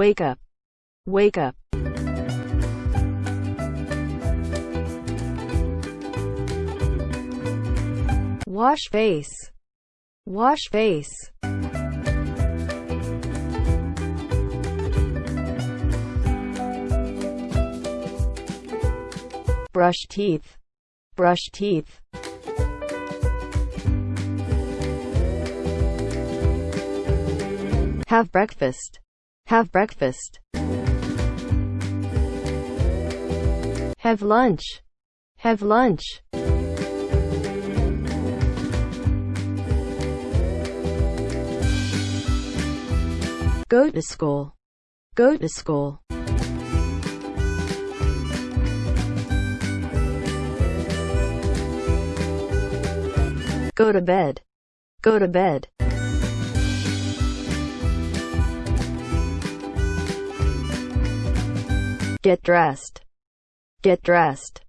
Wake up. Wake up. Wash face. Wash face. Brush teeth. Brush teeth. Have breakfast. Have breakfast. Have lunch. Have lunch. Go to school. Go to school. Go to bed. Go to bed. Get dressed. Get dressed.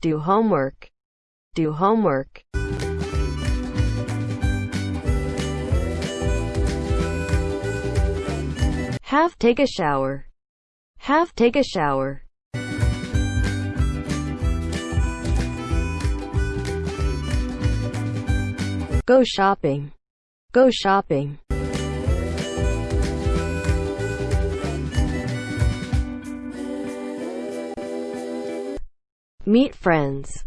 Do homework. Do homework. Have take a shower. Have take a shower. Go shopping. Go shopping. Meet friends.